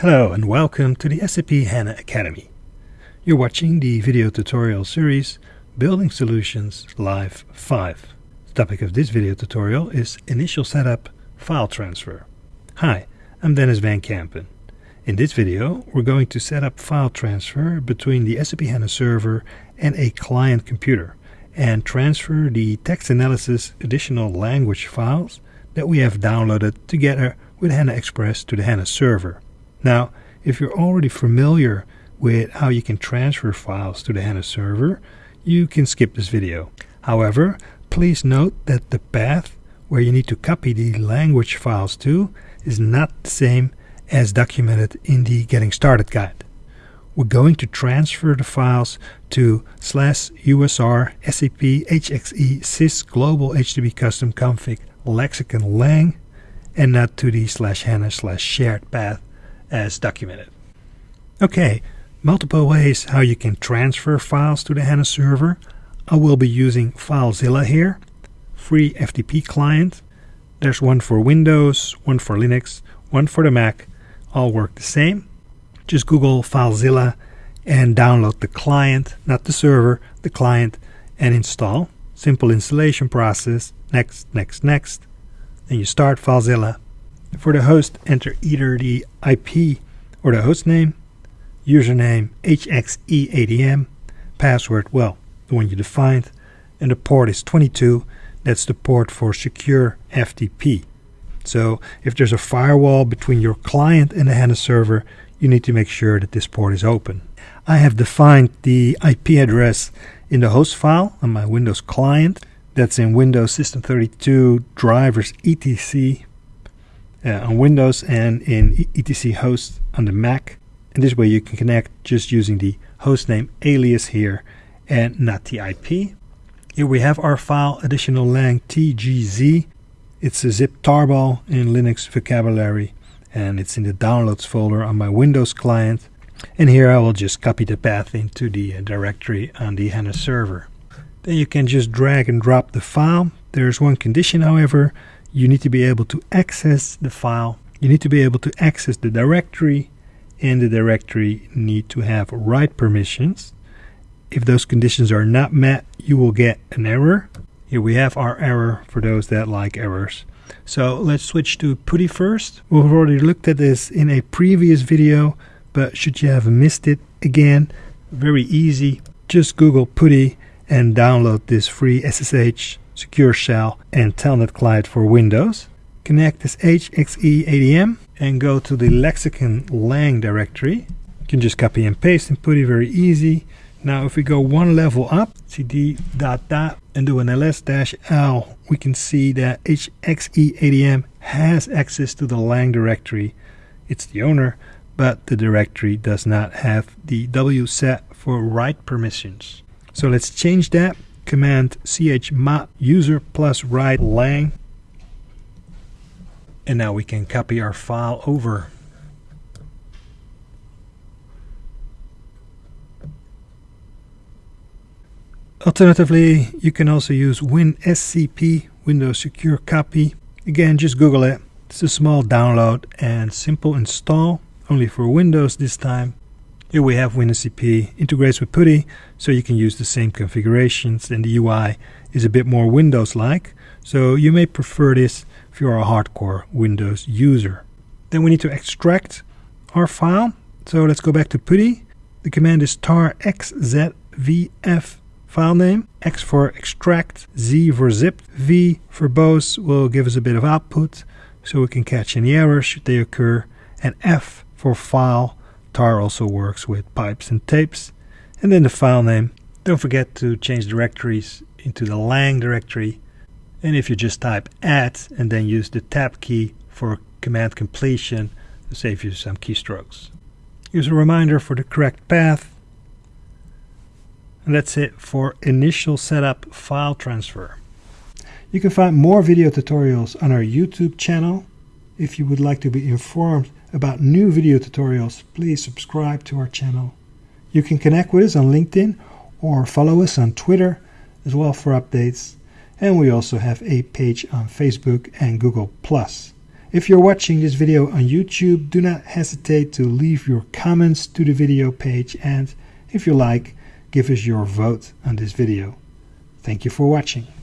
Hello and welcome to the SAP HANA Academy. You're watching the video tutorial series Building Solutions Live 5. The topic of this video tutorial is Initial Setup File Transfer. Hi, I'm Denys Van Kempen. In this video, we're going to set up file transfer between the SAP HANA server and a client computer and transfer the text analysis additional language files that we have downloaded together with HANA Express to the HANA server. Now, if you're already familiar with how you can transfer files to the HANA server, you can skip this video. However, please note that the path where you need to copy the language files to is not the same as documented in the Getting Started guide. We're going to transfer the files to slash usr sap hxe sys global hdb custom config lexicon lang and not to the slash hana slash shared path as documented. Okay, multiple ways how you can transfer files to the HANA server. I will be using FileZilla here, free FTP client. There's one for Windows, one for Linux, one for the Mac. All work the same. Just Google FileZilla and download the client, not the server, the client, and install. Simple installation process. Next, next, next. Then you start FileZilla for the host, enter either the IP or the host name, username hxeadm, password, well, the one you defined, and the port is 22. That's the port for secure FTP. So if there's a firewall between your client and the HANA server, you need to make sure that this port is open. I have defined the IP address in the host file on my Windows client. That's in Windows System 32 drivers etc uh, on Windows and in etc host on the Mac. And this way you can connect just using the hostname alias here and not the IP. Here we have our file additional lang tgz. It's a zip tarball in Linux vocabulary and it's in the downloads folder on my Windows client. And here I will just copy the path into the uh, directory on the HANA server. Then you can just drag and drop the file. There's one condition however, you need to be able to access the file. You need to be able to access the directory and the directory need to have write permissions. If those conditions are not met, you will get an error. Here we have our error for those that like errors. So let's switch to PuTTY first. We've already looked at this in a previous video, but should you have missed it again, very easy. Just Google PuTTY and download this free SSH secure shell and telnet client for Windows. Connect this hxeadm and go to the lexicon lang directory. You can just copy and paste and put it very easy. Now if we go one level up, cd dot dot and do an ls-l, we can see that hxeadm has access to the lang directory. It's the owner, but the directory does not have the W set for write permissions. So let's change that command chmod user plus write lang and now we can copy our file over Alternatively, you can also use WinSCP, Windows Secure Copy. Again, just Google it. It's a small download and simple install, only for Windows this time. Here we have WinSCP integrates with PuTTY, so you can use the same configurations and the UI is a bit more Windows-like, so you may prefer this if you are a hardcore Windows user. Then we need to extract our file, so let's go back to PuTTY. The command is tar xzvf file name, X for extract, Z for zip, V for both will give us a bit of output so we can catch any errors should they occur, and F for file tar also works with pipes and tapes. And then the file name. Don't forget to change directories into the lang directory. And if you just type add and then use the tab key for command completion to save you some keystrokes. Here's a reminder for the correct path. And that's it for initial setup file transfer. You can find more video tutorials on our YouTube channel. If you would like to be informed about new video tutorials, please subscribe to our channel. You can connect with us on LinkedIn or follow us on Twitter as well for updates. And we also have a page on Facebook and Google+. If you're watching this video on YouTube, do not hesitate to leave your comments to the video page and, if you like, give us your vote on this video. Thank you for watching.